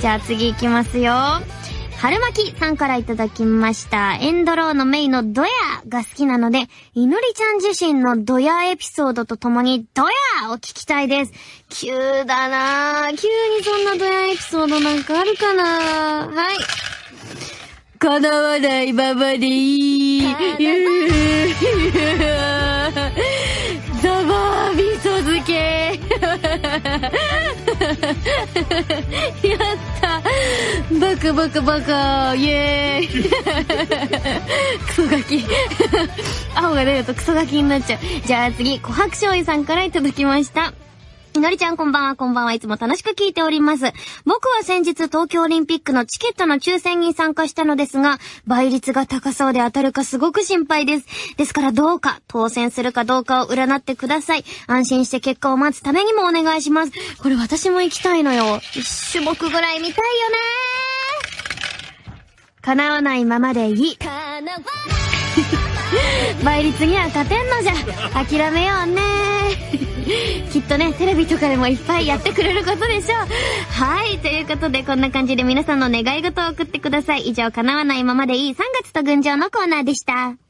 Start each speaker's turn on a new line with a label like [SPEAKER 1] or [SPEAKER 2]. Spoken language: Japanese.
[SPEAKER 1] じゃあ次行きますよ。春巻さんからいただきました。エンドローのメイのドヤが好きなので、いのりちゃん自身のドヤエピソードとともにドヤを聞きたいです。急だなぁ。急にそんなドヤエピソードなんかあるかなはい。叶わないままでいい。やったバカバカバカイエーイクソガキ青が出るとクソガキになっちゃう。じゃあ次、琥珀醤油さんから頂きました。いのりちゃんこんばんは、こんばんはいつも楽しく聞いております。僕は先日東京オリンピックのチケットの抽選に参加したのですが、倍率が高そうで当たるかすごく心配です。ですからどうか当選するかどうかを占ってください。安心して結果を待つためにもお願いします。これ私も行きたいのよ。一種目ぐらい見たいよね叶わないままでいい。倍率には勝てんのじゃ。諦めようね。きっとね、テレビとかでもいっぱいやってくれることでしょう。はい。ということで、こんな感じで皆さんの願い事を送ってください。以上、叶わないままでいい3月と群青のコーナーでした。